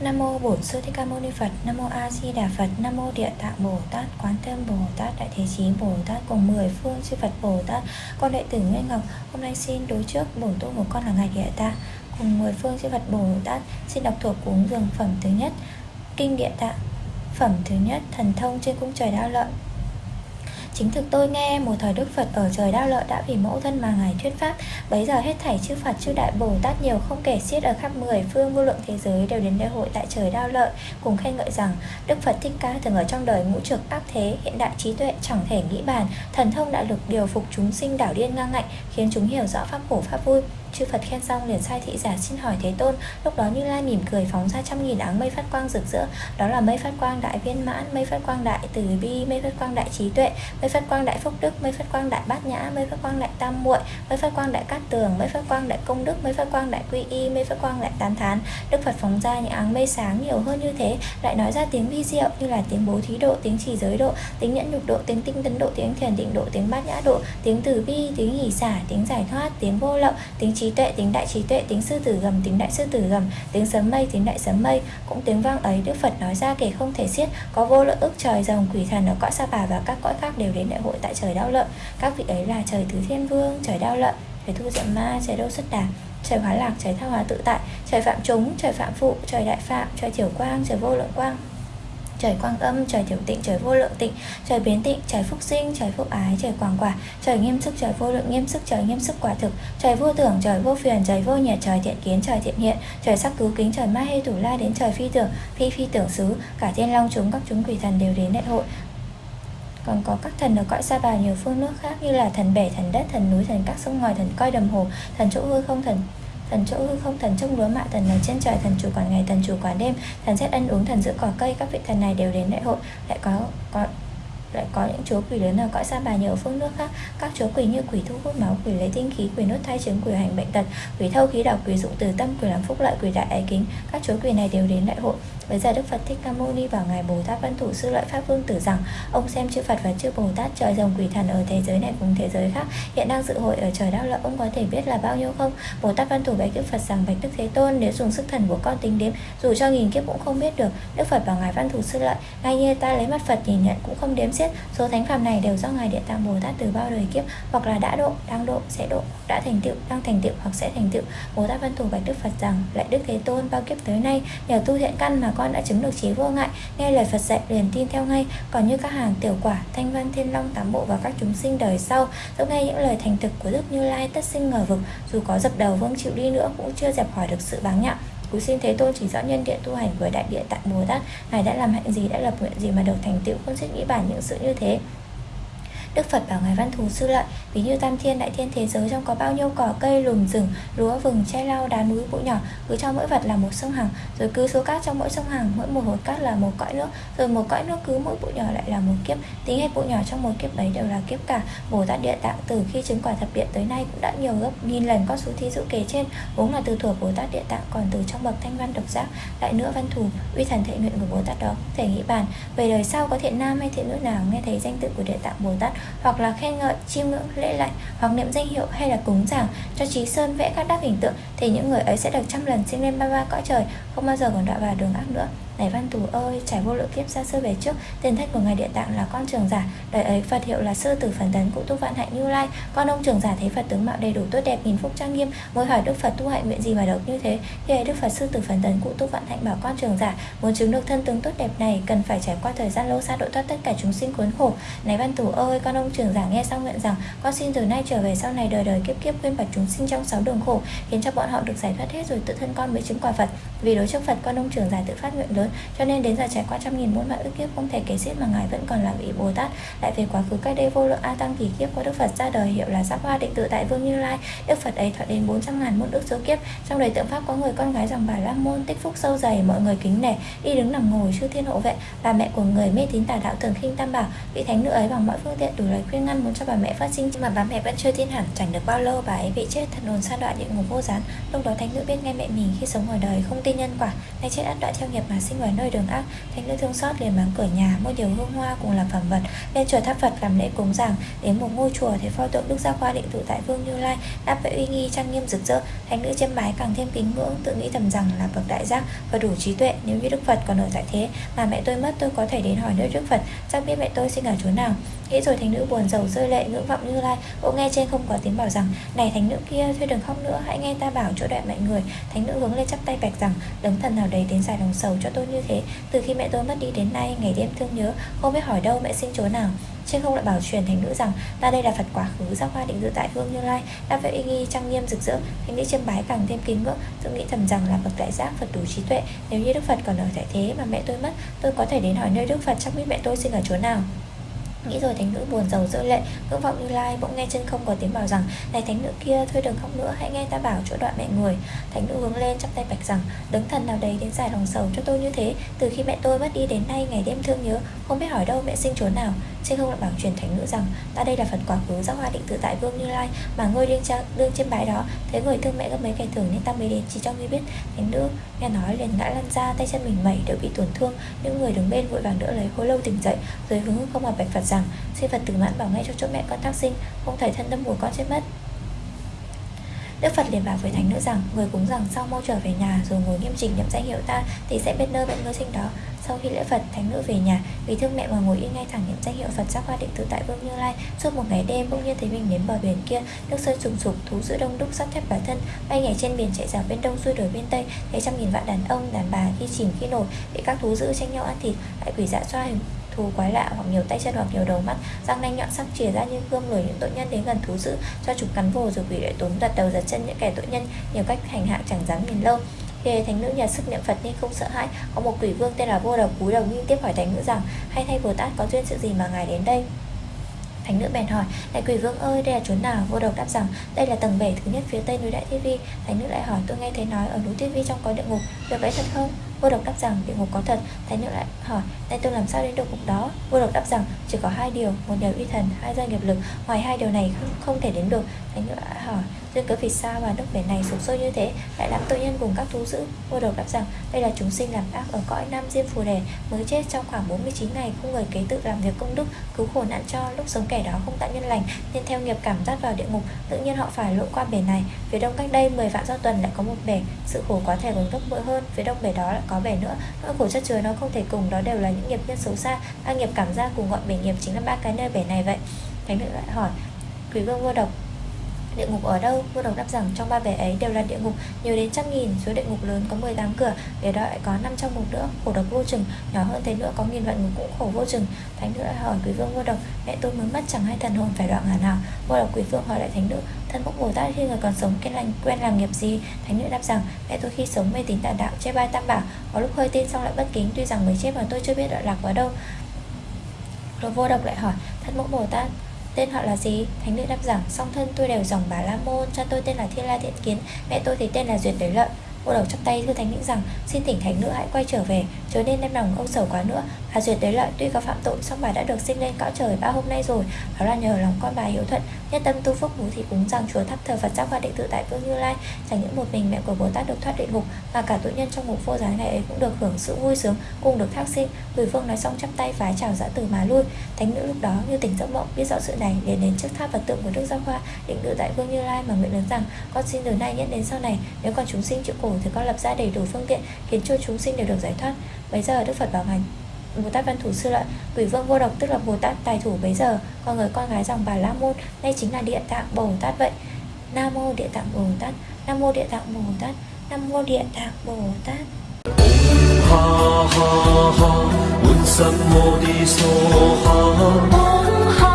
Nam mô Bổn Sư Thích Ca Mâu Ni Phật, Nam mô A Di Đà Phật, Nam mô Địa Tạng Bồ Tát, Quán Thế Bồ Tát, Đại Thế Chí Bồ Tát cùng mười phương chư Phật Bồ Tát. Con đệ tử Nguyên Ngọc hôm nay xin đối trước bổn tu của con là ngài Địa Tạng cùng mười phương chư Phật Bồ Tát. Xin đọc thuộc cúng dường phẩm thứ nhất Kinh Địa Tạng. Phẩm thứ nhất Thần thông trên cung trời đao lợi. Chính thực tôi nghe một thời Đức Phật ở trời đao lợi đã vì mẫu thân mà Ngài thuyết pháp. Bấy giờ hết thảy chư Phật, chư Đại Bồ Tát nhiều không kể xiết ở khắp mười phương vô lượng thế giới đều đến lễ hội tại trời đao lợi, Cùng khen ngợi rằng, Đức Phật Thích Ca thường ở trong đời ngũ trực ác thế, Hiện đại trí tuệ, chẳng thể nghĩ bàn. Thần thông đã lực điều phục chúng sinh đảo điên ngang ngạnh, Khiến chúng hiểu rõ pháp khổ pháp vui. Chư Phật khen xong liền sai thị giả xin hỏi Thế Tôn Lúc đó Như Lai mỉm cười phóng ra trăm nghìn áng mây phát quang rực rỡ Đó là mây phát quang đại viên mãn, mây phát quang đại từ bi, mây phát quang đại trí tuệ Mây phát quang đại phúc đức, mây phát quang đại bát nhã, mây phát quang đại tam muội Mây phát quang đại cát tường, mây phát quang đại công đức, mây phát quang đại quy y, mây phát quang đại tán thán Đức Phật phóng ra những áng mây sáng nhiều hơn như thế Lại nói ra tiếng vi diệu như là tiếng bố thí độ, tiếng chỉ giới độ, tiếng nhẫn nhục độ, tiếng tinh tấn độ, tiếng thiền định độ, tiếng bát nhã độ Tiếng từ bi, tiếng hỷ xả, tiếng giải thoát, tiếng vô lậu, tiếng trí tuệ, tính đại trí tuệ, tính sư tử gầm, tính đại sư tử gầm, tiếng sấm mây, tính đại sấm mây, cũng tiếng vang ấy Đức Phật nói ra kể không thể xiết, có vô lượng ức trời rồng quỷ thần ở cõi sa bà và các cõi khác đều đến đại hội tại trời đau lợi. Các vị ấy là trời tứ thiên vương, trời đau lợi, trời thu diệm ma, trời đô xuất đà, trời hóa lạc, trời thao hóa tự tại, trời phạm chúng, trời phạm phụ, trời đại phạm, trời thiểu quang, trời vô lượng quang, trời quang âm, trời tiểu tịnh, trời vô lượng tịnh, trời biến tịnh, trời phúc sinh, trời phúc ái, trời quảng quả, trời nghiêm sức, trời vô lượng nghiêm sức, trời nghiêm sức quả thực, trời vô tưởng, trời vô phiền, trời vô nhiệt, trời thiện kiến, trời thiện hiện, trời sắc cứu kính, trời ma hê thủ la đến trời phi tưởng, phi phi tưởng xứ, cả thiên long chúng các chúng quỷ thần đều đến đại hội. Còn có các thần ở cõi sa bà nhiều phương nước khác như là thần bể, thần đất, thần núi, thần các sông ngòi, thần coi đầm hồ, thần chỗ hư không, thần thần chỗ hư không, thần trông lúa mạ, thần ở trên trời, thần chủ quản ngày, thần chủ quản đêm, thần xét ăn uống, thần giữ cỏ cây, các vị thần này đều đến đại hội. Lại có có, lại có những chúa quỷ lớn ở cõi sa bà nhờ ở phương nước khác. Các chúa quỷ như quỷ thu hút máu, quỷ lấy tinh khí, quỷ nốt thai chứng, quỷ hành bệnh tật, quỷ thâu khí độc, quỷ dụng từ tâm, quỷ làm phúc lợi, quỷ đại ái kính. Các chúa quỷ này đều đến đại hội. Bây giờ Đức Phật Thích Ca Mâu Ni bảo ngài Bồ Tát Văn Thủ Sư Lợi Pháp Vương Tử rằng ông xem chư Phật và chư Bồ Tát trời rồng quỷ thần ở thế giới này cùng thế giới khác hiện đang dự hội ở trời Đao lợi ông có thể biết là bao nhiêu không? Bồ Tát Văn Thủ bạch Đức Phật rằng bạch Đức Thế Tôn nếu dùng sức thần của con tính đếm dù cho nghìn kiếp cũng không biết được. Đức Phật bảo ngài Văn Thủ Sư Lợi ngay như ta lấy mắt Phật nhìn nhận cũng không đếm xiết số thánh phàm này đều do ngài Địa Tạng Bồ Tát từ bao đời kiếp hoặc là đã độ, đang độ, sẽ độ, đã thành tựu, đang thành tựu hoặc sẽ thành tựu. Bồ Tát Văn Thủ bạch Đức Phật rằng lại Đức Thế Tôn bao kiếp tới nay nhờ tu thiện căn mà con đã chứng được trí vô ngại nghe lời Phật dạy liền tin theo ngay. Còn như các hàng tiểu quả thanh văn thiên long tám bộ và các chúng sinh đời sau dẫu nghe những lời thành thực của đức như lai tất sinh ngờ vực. Dù có dập đầu vương chịu đi nữa cũng chưa dẹp khỏi được sự báng nhạo. Cúi xin Thế Tôn chỉ rõ nhân địa tu hành với Đại Địa tại Bồ Tát. Ngài đã làm hạnh gì, đã lập nguyện gì mà được thành tựu? Không suy nghĩ bản những sự như thế. Đức Phật bảo Ngài Văn Thù Sư Lợi Ví như tam thiên, đại thiên thế giới trong có bao nhiêu cỏ, cây, lùm, rừng, Lúa, vừng che lau, đá núi, bụi nhỏ, Cứ cho mỗi vật là một sông hằng, Rồi cứ số cát trong mỗi sông hằng, Mỗi một hột cát là một cõi nước, Rồi một cõi nước cứ mỗi bụi nhỏ lại là một kiếp, Tính hết bụi nhỏ trong một kiếp ấy đều là kiếp cả. Bồ Tát Địa Tạng từ khi chứng quả thập điện tới nay Cũng đã nhiều gấp nghìn lần con số thí dụ kể trên, Vốn là từ thuở Bồ Tát Địa Tạng, Còn từ trong bậc thanh văn độc giác, Lại nữa văn thù, uy thần thệ nguyện của Bồ Tát đó Không thể nghĩ bàn, Về đời sau có thiện nam hay thiện nữ nào? Nghe thấy danh tự của Địa Tạng Bồ Tát hoặc là khen ngợi, chiêm ngưỡng, lễ lạy hoặc niệm danh hiệu hay là cúng giảng cho trí sơn vẽ các đắc hình tượng thì những người ấy sẽ được trăm lần sinh lên ba ba cõi trời không bao giờ còn đọa vào đường ác nữa này văn tù ơi, trải vô lượng kiếp xa xưa về trước Tiền thách của ngài địa tạng là con trường giả. Đời ấy Phật hiệu là sư tử phần tấn cụ tu vạn hạnh như lai. Con ông trường giả thấy Phật tướng mạo đầy đủ tốt đẹp Nghìn phúc trang nghiêm. Mới hỏi Đức Phật tu hạnh nguyện gì mà được như thế Thì ấy Đức Phật sư tử phần tấn cụ tu vạn hạnh bảo con trường giả Muốn chứng được thân tướng tốt đẹp này Cần phải trải qua thời gian lâu xa độ thoát tất cả chúng sinh cuốn khổ. Này văn tù ơi, con ông trường giả nghe xong nguyện rằng Con xin từ nay trở về sau này đời đời kiếp kiếp khuyên Phật chúng sinh trong sáu đường khổ Khiến cho bọn họ được giải thoát hết rồi tự thân con mới chứng quả Phật. Vì đối trước Phật con ông trường giả tự phát nguyện lớn cho nên đến giờ trải qua trăm nghìn muôn vạn ức kiếp, không thể kể xiết mà ngài vẫn còn là vị bồ tát. Lại về quá khứ cách đây vô lượng a tăng kỳ kiếp của đức phật ra đời, hiệu là giáp hoa định tự tại vương như lai. Đức phật ấy thọ đến 400 ngàn muôn ức số kiếp. Trong đời tượng pháp có người con gái dòng bà la môn, tích phúc sâu dày, mọi người kính nể đi đứng nằm ngồi, chư thiên hộ vệ. Bà mẹ của người mê tín tà đạo thường khinh tam bảo, vị thánh nữ ấy bằng mọi phương tiện đủ lời khuyên ngăn muốn cho bà mẹ phát sinh. Nhưng mà bà mẹ vẫn chưa tin hẳn, chẳng được bao lâu bà ấy bị chết, thần hồn sa đoạn địa ngục vô gián. Lúc đó thánh nữ biết ngay mẹ mình khi sống ở đời không tin nhân quả, nay chết ắt đoạn theo nghiệp mà sinh sinh vào nơi đường ác. Thánh nữ thương xót liền mang cửa nhà. Mua nhiều hương hoa cùng làm phẩm vật. Lên chùa tháp phật làm lễ cúng giảng đến một ngôi chùa thì pho tượng đức gia khoa định tụ tại vương như lai, đáp vệ uy nghi trang nghiêm rực rỡ. Thánh nữ chiêm bái càng thêm kính ngưỡng, tự nghĩ thầm rằng là bậc đại giác và đủ trí tuệ. Nếu như đức phật còn ở tại thế, mà mẹ tôi mất, tôi có thể đến hỏi nơi đức phật, chắc biết mẹ tôi sinh ở chỗ nào nghĩ rồi thánh nữ buồn rầu rơi lệ, ngưỡng vọng như lai. Bỗng nghe trên không có tiếng bảo rằng, này thánh nữ kia, thôi đừng khóc nữa, hãy nghe ta bảo chỗ đoạn mọi người. Thánh nữ hướng lên chắp tay bạch rằng, đấng thần nào đấy đến giải lòng sầu cho tôi như thế? Từ khi mẹ tôi mất đi đến nay, ngày đêm thương nhớ, không biết hỏi đâu mẹ sinh chỗ nào. Trên không lại bảo truyền thánh nữ rằng, ta đây là phật quá khứ giác hoa định dự tại hương như lai đáp vệ uy nghi trang nghiêm rực rỡ, thánh nữ chiêm bái càng thêm kính ngưỡng. Tự nghĩ thầm rằng là bậc đại giác phật đủ trí tuệ, nếu như đức phật còn ở tại thế mà mẹ tôi mất, tôi có thể đến hỏi nơi đức phật, chắc biết mẹ tôi sinh ở chỗ nào nghĩ rồi thánh nữ buồn rầu rơi lệ, ngưỡng vọng như lai, bỗng nghe chân không có tiếng bảo rằng, này thánh nữ kia, thôi đừng khóc nữa, hãy nghe ta bảo chỗ đoạn mẹ người. Thánh nữ hướng lên chắp tay bạch rằng đấng thần nào đấy đến giải lòng sầu cho tôi như thế, từ khi mẹ tôi mất đi đến nay ngày đêm thương nhớ, không biết hỏi đâu mẹ sinh chỗ nào trên không lại bảo truyền thánh nữ rằng, ta đây là phật quá khứ giáo hoa định tự tại vương như lai, mà ngươi đương trang đương trên bãi đó. Thấy người thương mẹ gấp mấy ngày thường nên ta mới đến chỉ cho ngươi biết. Thánh nữ nghe nói liền ngã lăn ra, tay chân mình mẩy đều bị tổn thương. Những người đứng bên vội vàng đỡ lấy hồi lâu tỉnh dậy, rồi hướng không mà bạch phật rằng, xin phật tử mãn bảo ngay cho chỗ mẹ con tác sinh, không thể thân đâm mùa con chết mất. Đức Phật liền bảo với thánh nữ rằng, Người cúng rằng sau mau trở về nhà, Rồi ngồi nghiêm chỉnh nhậm danh hiệu ta, Thì sẽ biết nơi bệnh ngươi sinh đó. Sau khi lễ Phật, thánh nữ về nhà Vì thương mẹ mà ngồi yên ngay thẳng nhận danh hiệu Phật giác hoa định tự tại Vương Như Lai Suốt một ngày đêm bỗng nhiên thấy mình đến bờ biển kia Nước sơn sùng sục, thú dữ đông đúc sắp thép bản thân Bay nhảy trên biển chạy dạo bên đông xuôi đổi bên tây Thấy trăm nghìn vạn đàn ông, đàn bà khi chìm khi nổi Bị các thú dữ tranh nhau ăn thịt Lại quỷ dạ xoa hình thù quái lạ hoặc nhiều tay chân hoặc nhiều đầu mắt răng nanh nhọn sắc chìa ra như gươm lùi những tội nhân đến gần thú dữ cho chúng cắn vồ rồi quỷ lại túm đặt đầu giật chân những kẻ tội nhân nhiều cách hành hạ chẳng dám nhìn lâu khi thánh nữ nhà sức niệm Phật nên không sợ hãi, Có một quỷ vương tên là vô độc cúi đầu nhưng tiếp hỏi thánh nữ rằng, Hay thay Bồ Tát có duyên sự gì mà ngài đến đây? Thánh nữ bèn hỏi, Đại quỷ vương ơi, đây là chốn nào? Vô độc đáp rằng, đây là tầng bể thứ nhất phía tây núi Đại Thiết Vi. Thánh nữ lại hỏi, tôi nghe thấy nói ở núi Thiết Vi trong có địa ngục. Điều ấy thật không? Vô độc đáp rằng địa ngục có thật. Thánh nữ lại hỏi nay tôi làm sao đến được ngục đó? Vô độc đáp rằng chỉ có hai điều Một nhờ uy thần, hai do nghiệp lực. Ngoài hai điều này không, không thể đến được. Thánh nữ lại hỏi duyên cớ vì sao mà nước biển này sụp sôi như thế? Lại làm tội nhân cùng các thú dữ? Vô độc đáp rằng đây là chúng sinh làm ác ở cõi nam diêm phù đề. Mới chết trong khoảng 49 ngày không người kế tự làm việc công đức cứu khổ nạn cho lúc sống kẻ đó không tạo nhân lành nên theo nghiệp cảm giác vào địa ngục tự nhiên họ phải lội qua bể này. Phía đông cách đây 10 vạn do tuần lại có một bể sự khổ có thể còn gấp bội hơn phía đông bể đó lại có bể nữa. Nỗi khổ chất chứa nó không thể cùng, đó đều là những nghiệp nhân xấu xa. Ba nghiệp cảm giác cùng gọi bể nghiệp chính là ba cái nơi bể này vậy. Thánh nữ lại hỏi, quý vương vô độc Địa ngục ở đâu? Vua Đồng đáp rằng trong ba bể ấy đều là địa ngục nhiều đến trăm nghìn, số địa ngục lớn có 18 cửa, bể đó lại có 500 ngục nữa, khổ độc vô chừng, nhỏ hơn thế nữa có nghìn vạn ngục cũng khổ vô chừng. Thánh nữ lại hỏi quý vương vua độc, mẹ tôi mới mất chẳng hay thần hồn phải đoạn ngàn nào. Vua độc quý vương hỏi lại thánh nữ, thân mẫu Bồ Tát khi người còn sống quen lành quen làm nghiệp gì? Thánh nữ đáp rằng mẹ tôi khi sống mê tín tà đạo, chê bai tam bảo, có lúc hơi tin xong lại bất kính, tuy rằng mới chết mà tôi chưa biết đoạn lạc ở đâu. Rồi vô độc lại hỏi, thân mẫu Bồ Tát Tên họ là gì? Thánh nữ đáp rằng Song thân tôi đều dòng bà La Môn, Cha tôi tên là Thiên La Thiện Kiến, Mẹ tôi thì tên là Duyệt Đới Lợi Cô đầu chắp tay thưa thánh nữ rằng Xin thỉnh thánh nữ hãy quay trở về, Chớ nên đem lòng âu sầu quá nữa Bà Duyệt đấy Lợi tuy có phạm tội, song bà đã được sinh lên cõi trời ba hôm nay rồi. Đó là nhờ lòng con bà hiếu thuận, Nhất tâm tu phúc bố thì cúng rằng chùa thắp thờ Phật giáo hoa định tự tại Vương Như Lai Chẳng những một mình mẹ của Bồ Tát được thoát địa ngục. Mà cả tội nhân trong ngục vô gián ngày ấy cũng được hưởng sự vui sướng, Cùng được thác sinh. Người Vương nói xong chắp tay vái chào dã từ mà lui. Thánh nữ lúc đó như tỉnh giấc mộng, biết rõ sự này, liền đến trước tháp vật tượng của Đức Giáo Hoa, định tự tại Vương Như Lai mà nguyện lớn rằng, con xin từ nay nhất đến sau này, nếu còn chúng sinh chịu khổ thì con lập ra đầy đủ phương tiện khiến cho chúng sinh đều được giải thoát. Bây giờ Đức Phật bảo hành. Bồ Tát Văn Thủ Sư Lợi Quỷ Vương Vô Độc tức là Bồ Tát Tài Thủ bấy giờ Còn người con gái dòng bà La Môn Đây chính là Địa Tạng Bồ Tát vậy. Nam Mô Địa Tạng Bồ Tát Nam Mô Địa Tạng Bồ Tát Nam Mô Địa Tạng Bồ Tát ha ha ha, un sam mô đi so ha